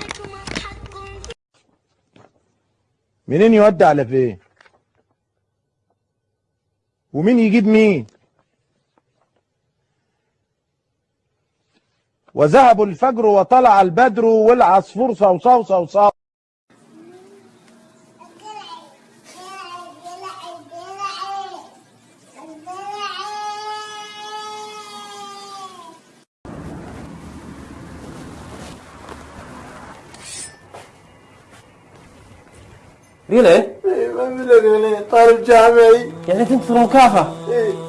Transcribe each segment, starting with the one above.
لكم حق منين يودي على فين؟ ومين يجيب مين؟ وذهب الفجر وطلع البدر والعصفور صوصو صوصو ريلين طالب جامعي. يعني انت في المكافأة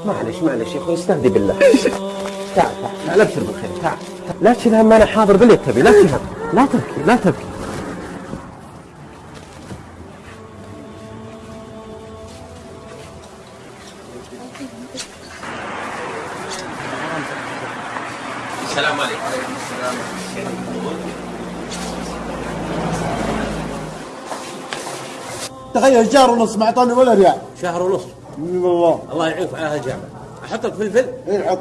معلش معلش يا أخوي استهدي بالله. تعال تعال تعال ابشر بالخير تعال لا تشيل هم أنا حاضر باللي تبي لا تشيل هم لا تبكي لا تبكي السلام عليكم تخيل شهر ونص ما اعطاني ولا ريال؟ شهر ونص. والله. الله يعينك على هالجامعة أحط لك فلفل إيه حط.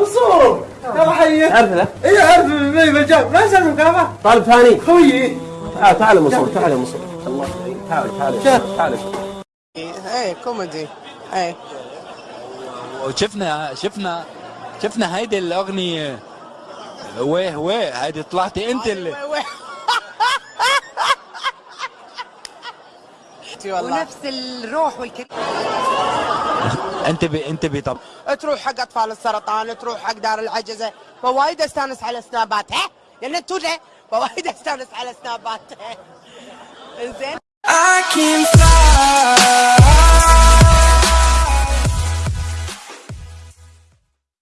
الصور يلا حي. تعرف له إيه عارف مي مجال ما يسوي مكافاه طالب ثاني. خويي تعال تعال يا منصور تعال يا منصور الله تعال تعال. تعال تعال. إيه كوميدي. إيه. وشفنا شفنا شفنا هيدي الأغنية. ويه ويه هيدي طلعتي أنت اللي. ونفس الروح والكلام انت بي انت بي طب. تروح حق اطفال السرطان تروح حق دار العجزة. فوايد استانس على سنابات ها؟ يعني تجي فوايد استانس على سنابات. زين. I can fly.